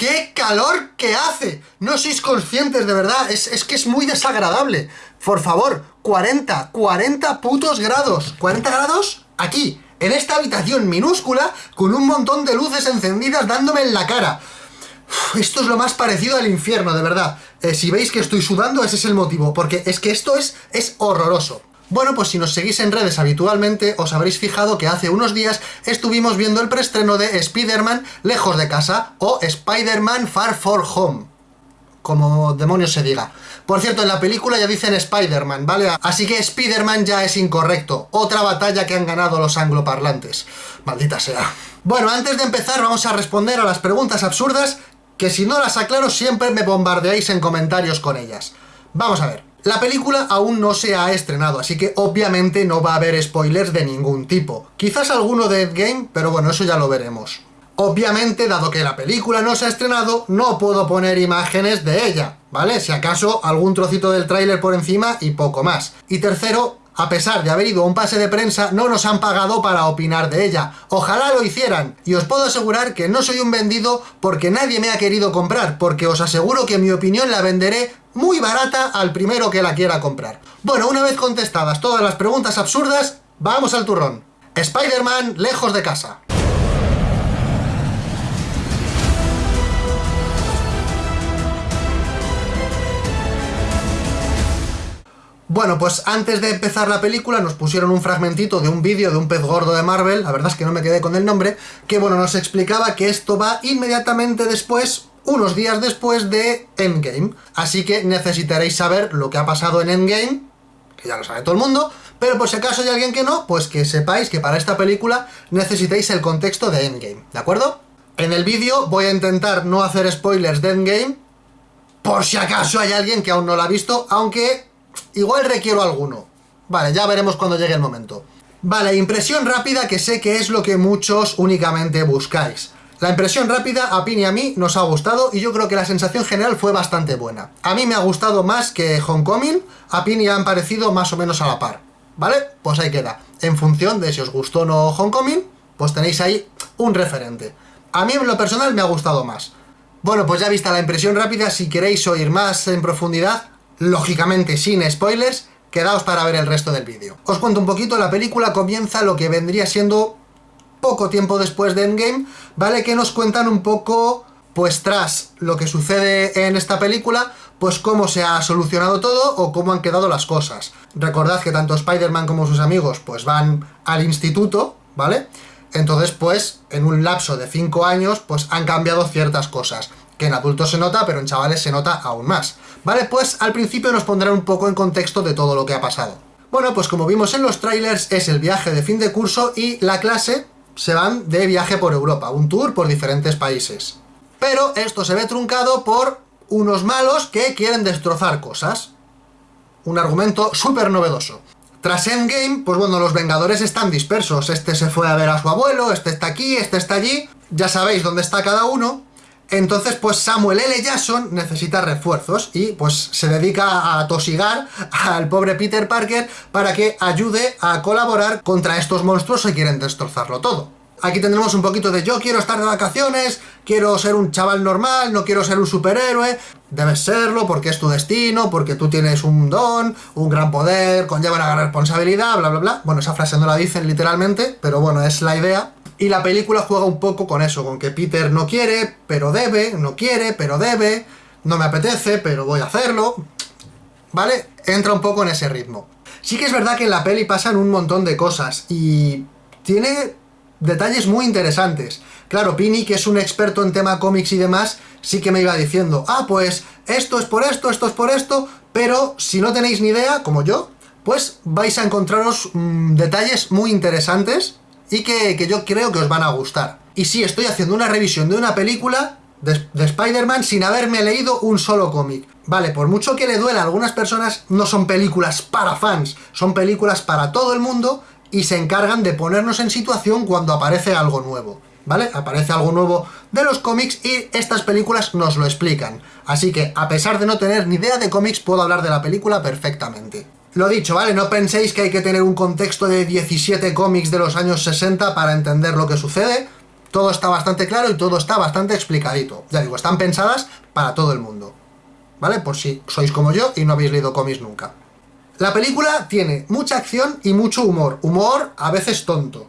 ¡Qué calor que hace! No sois conscientes, de verdad, es, es, que es muy desagradable. Por favor, 40, 40 putos grados. ¿40 grados? Aquí, en esta habitación minúscula, con un montón de luces encendidas dándome en la cara. esto es lo más parecido al infierno, de verdad. Eh, si veis que estoy sudando, ese es el motivo, porque es que esto es, es horroroso. Bueno, pues si nos seguís en redes habitualmente, os habréis fijado que hace unos días estuvimos viendo el preestreno de Spider-Man Lejos de Casa, o Spider-Man Far For Home, como demonios se diga. Por cierto, en la película ya dicen Spider-Man, ¿vale? Así que Spider-Man ya es incorrecto. Otra batalla que han ganado los angloparlantes. Maldita sea. Bueno, antes de empezar vamos a responder a las preguntas absurdas que si no las aclaro siempre me bombardeáis en comentarios con ellas. Vamos a ver. La película aún no se ha estrenado, así que obviamente no va a haber spoilers de ningún tipo. Quizás alguno de Endgame, pero bueno, eso ya lo veremos. Obviamente, dado que la película no se ha estrenado, no puedo poner imágenes de ella, ¿vale? Si acaso algún trocito del tráiler por encima y poco más. Y tercero, a pesar de haber ido a un pase de prensa, no nos han pagado para opinar de ella. Ojalá lo hicieran. Y os puedo asegurar que no soy un vendido porque nadie me ha querido comprar, porque os aseguro que mi opinión la venderé muy barata al primero que la quiera comprar. Bueno, una vez contestadas todas las preguntas absurdas, vamos al turrón. Spider-Man lejos de casa. Bueno, pues antes de empezar la película nos pusieron un fragmentito de un vídeo de un pez gordo de Marvel, la verdad es que no me quedé con el nombre, que bueno, nos explicaba que esto va inmediatamente después, unos días después de Endgame. Así que necesitaréis saber lo que ha pasado en Endgame, que ya lo sabe todo el mundo, pero por si acaso hay alguien que no, pues que sepáis que para esta película necesitáis el contexto de Endgame, ¿de acuerdo? En el vídeo voy a intentar no hacer spoilers de Endgame, por si acaso hay alguien que aún no lo ha visto, aunque Igual requiero alguno. Vale, ya veremos cuando llegue el momento. Vale, impresión rápida que sé que es lo que muchos únicamente buscáis. La impresión rápida a Pini y a mí nos ha gustado y yo creo que la sensación general fue bastante buena. A mí me ha gustado más que Homecoming, a Pini han parecido más o menos a la par. ¿Vale? Pues ahí queda. En función de si os gustó o no Homecoming, pues tenéis ahí un referente. A mí en lo personal me ha gustado más. Bueno, pues ya vista la impresión rápida, si queréis oír más en profundidad, lógicamente sin spoilers, quedaos para ver el resto del vídeo. Os cuento un poquito, la película comienza lo que vendría siendo poco tiempo después de Endgame, ¿vale? Que nos cuentan un poco, pues tras lo que sucede en esta película, pues cómo se ha solucionado todo o cómo han quedado las cosas. Recordad que tanto Spider-Man como sus amigos pues van al instituto, ¿vale? Entonces, pues, en un lapso de 5 años, pues han cambiado ciertas cosas que en adultos se nota, pero en chavales se nota aún más. Vale, pues al principio nos pondrá un poco en contexto de todo lo que ha pasado. Bueno, pues como vimos en los trailers, es el viaje de fin de curso y la clase se van de viaje por Europa, un tour por diferentes países. Pero esto se ve truncado por unos malos que quieren destrozar cosas. Un argumento súper novedoso. Tras Endgame, pues bueno, los Vengadores están dispersos. Este se fue a ver a su abuelo, este está aquí, este está allí. Ya sabéis dónde está cada uno. Entonces, pues Samuel L. Jackson necesita refuerzos y pues se dedica a tosigar al pobre Peter Parker para que ayude a colaborar contra estos monstruos que quieren destrozarlo todo. Aquí tendremos un poquito de yo quiero estar de vacaciones, quiero ser un chaval normal, no quiero ser un superhéroe. Debes serlo porque es tu destino, porque tú tienes un don, un gran poder, conlleva una gran responsabilidad, bla bla bla. Bueno, esa frase no la dicen literalmente, pero bueno, es la idea. Y la película juega un poco con eso, con que Peter no quiere, pero debe, no quiere, pero debe, no me apetece, pero voy a hacerlo, ¿vale? Entra un poco en ese ritmo. Sí que es verdad que en la peli pasan un montón de cosas y tiene detalles muy interesantes. Claro, Pini, que es un experto en tema cómics y demás, sí que me iba diciendo, ah, pues esto es por esto, esto es por esto, pero si no tenéis ni idea, como yo, pues vais a encontraros mm, detalles muy interesantes y que, yo creo que os van a gustar. Y sí, estoy haciendo una revisión de una película de, de Spider-Man sin haberme leído un solo cómic. Vale, por mucho que le duela a algunas personas, no son películas para fans, son películas para todo el mundo y se encargan de ponernos en situación cuando aparece algo nuevo. ¿Vale? Aparece algo nuevo de los cómics y estas películas nos lo explican. Así que, a pesar de no tener ni idea de cómics, puedo hablar de la película perfectamente. Lo dicho, ¿vale? No penséis que hay que tener un contexto de 17 cómics de los años 60 para entender lo que sucede. Todo está bastante claro y todo está bastante explicadito. Ya digo, están pensadas para todo el mundo. ¿Vale? Por si sois como yo y no habéis leído cómics nunca. La película tiene mucha acción y mucho humor. Humor a veces tonto.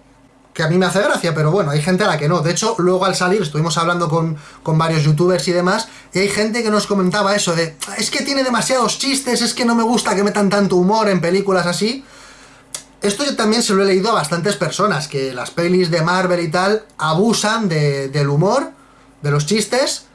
Que a mí me hace gracia, pero bueno, hay gente a la que no. De hecho, luego al salir estuvimos hablando con, con varios youtubers y demás, y hay gente que nos comentaba eso de, es que tiene demasiados chistes, es que no me gusta que metan tanto humor en películas así. Esto yo también se lo he leído a bastantes personas, que las pelis de Marvel y tal abusan del humor, de los chistes.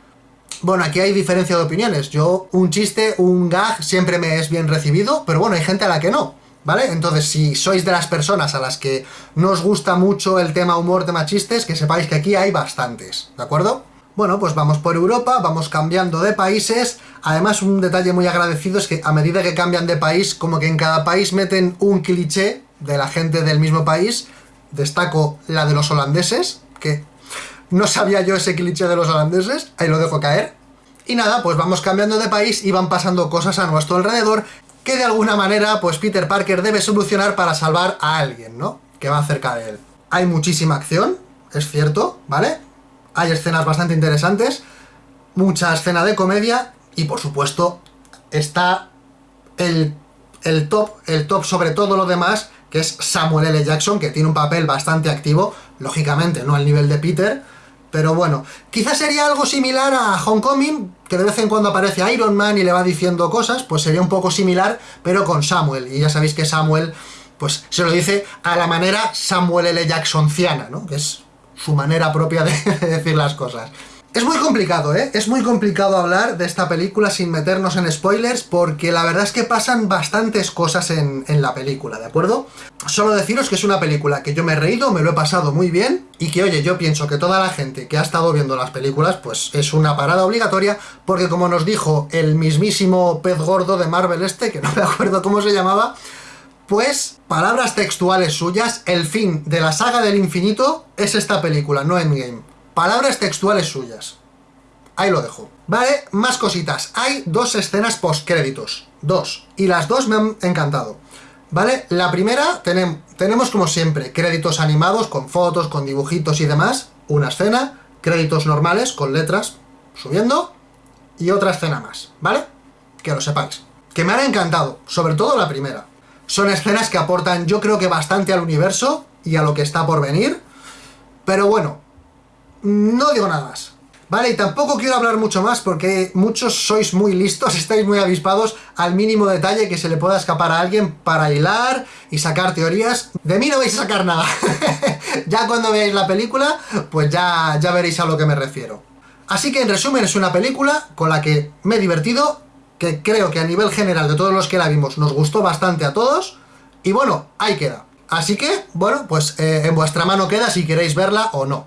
Bueno, aquí hay diferencia de opiniones. Yo, un chiste, un gag, siempre me es bien recibido, pero bueno, hay gente a la que no, ¿vale? Entonces, si sois de las personas a las que no os gusta mucho el tema humor, tema chistes, que sepáis que aquí hay bastantes, ¿de acuerdo? Bueno, pues vamos por Europa, vamos cambiando de países. Además, un detalle muy agradecido es que a medida que cambian de país, como que en cada país meten un cliché de la gente del mismo país. Destaco la de los holandeses, que no sabía yo ese cliché de los holandeses, ahí lo dejo caer. Y nada, pues vamos cambiando de país y van pasando cosas a nuestro alrededor que de alguna manera, pues Peter Parker debe solucionar para salvar a alguien, ¿no? Que va cerca de él. Hay muchísima acción, es cierto, ¿vale? Hay escenas bastante interesantes, mucha escena de comedia y por supuesto está el, el top, el top sobre todo lo demás, que es Samuel L. Jackson, que tiene un papel bastante activo, lógicamente no al nivel de Peter, pero bueno, quizás sería algo similar a Homecoming, que de vez en cuando aparece Iron Man y le va diciendo cosas, pues sería un poco similar, pero con Samuel, y ya sabéis que Samuel, pues se lo dice a la manera Samuel L. Jacksonciana, ¿no? Que es su manera propia de decir las cosas. Es muy complicado, ¿eh? Es muy complicado hablar de esta película sin meternos en spoilers porque la verdad es que pasan bastantes cosas en, la película, ¿de acuerdo? Solo deciros que es una película que yo me he reído, me lo he pasado muy bien y que, oye, yo pienso que toda la gente que ha estado viendo las películas, pues es una parada obligatoria porque como nos dijo el mismísimo pez gordo de Marvel este, que no me acuerdo cómo se llamaba, pues, palabras textuales suyas, el fin de la saga del infinito es esta película, no Endgame. Palabras textuales suyas. Ahí lo dejo. Vale, más cositas. Hay dos escenas post-créditos. Dos. Y las dos me han encantado. ¿Vale? La primera, tenemos como siempre créditos animados con fotos, con dibujitos y demás. Una escena. Créditos normales con letras subiendo. Y otra escena más. ¿Vale? Que lo sepáis. Que me han encantado. Sobre todo la primera. Son escenas que aportan yo creo que bastante al universo y a lo que está por venir. Pero bueno, no digo nada más. Vale, y tampoco quiero hablar mucho más porque muchos sois muy listos, estáis muy avispados al mínimo detalle que se le pueda escapar a alguien para hilar y sacar teorías. De mí no vais a sacar nada. ya cuando veáis la película, pues ya, ya veréis a lo que me refiero. Así que en resumen es una película con la que me he divertido, que creo que a nivel general de todos los que la vimos nos gustó bastante a todos, y bueno, ahí queda. Así que, bueno, pues eh, en vuestra mano queda si queréis verla o no.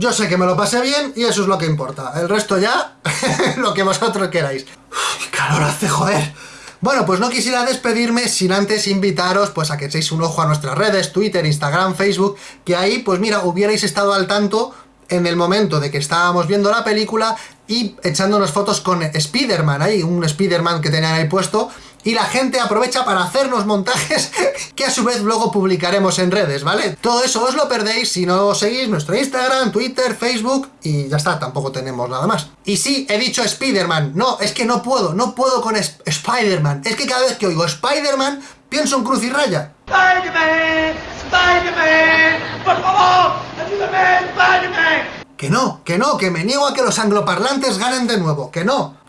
Yo sé que me lo pasé bien y eso es lo que importa. El resto ya, lo que vosotros queráis. ¡Qué calor hace, joder! Bueno, pues no quisiera despedirme sin antes invitaros pues a que echéis un ojo a nuestras redes, Twitter, Instagram, Facebook, que ahí, pues mira, hubierais estado al tanto en el momento de que estábamos viendo la película y echándonos fotos con Spider-Man, ahí, un Spider-Man que tenían ahí puesto, y la gente aprovecha para hacernos montajes que a su vez luego publicaremos en redes, ¿vale? Todo eso os lo perdéis si no seguís nuestro Instagram, Twitter, Facebook y ya está, tampoco tenemos nada más. Y sí, he dicho Spider-Man, no, es que no puedo, no puedo con Spider-Man, es que cada vez que oigo Spider-Man pienso en Cruz y Raya. ¡Spider-Man! ¡Spider-Man! ¡Por favor! ¡Ayúdame, Spider-Man! Que no, que no, que me niego a que los angloparlantes ganen de nuevo, que no.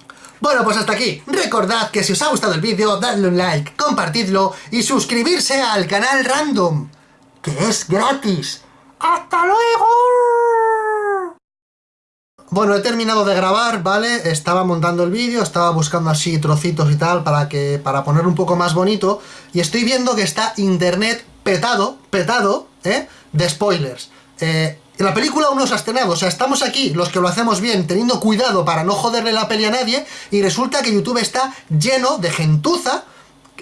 Bueno, pues hasta aquí. Recordad que si os ha gustado el vídeo, dadle un like, compartidlo y suscribirse al canal Random, que es gratis. ¡Hasta luego! Bueno, he terminado de grabar, ¿vale? Estaba montando el vídeo, estaba buscando así trocitos y tal para que para poner un poco más bonito y estoy viendo que está internet petado, petado, ¿eh? De spoilers. Eh, la película aún no se ha estrenado, o sea, estamos aquí, los que lo hacemos bien, teniendo cuidado para no joderle la peli a nadie, y resulta que YouTube está lleno de gentuza,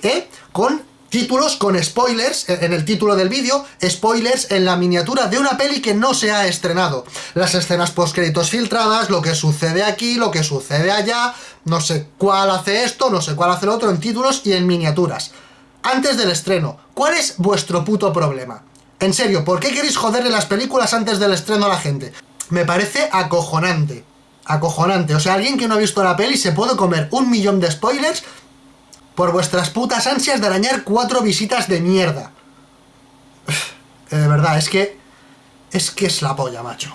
¿eh? Con títulos con spoilers en el título del vídeo, spoilers en la miniatura de una peli que no se ha estrenado. Las escenas post-créditos filtradas, lo que sucede aquí, lo que sucede allá, no sé cuál hace esto, no sé cuál hace lo otro en títulos y en miniaturas. Antes del estreno, ¿cuál es vuestro puto problema? En serio, ¿por qué queréis joderle las películas antes del estreno a la gente? me parece acojonante. Acojonante. O sea, alguien que no ha visto la peli se puede comer un millón de spoilers por vuestras putas ansias de arañar cuatro visitas de mierda. De verdad, es que... Es que es la polla, macho.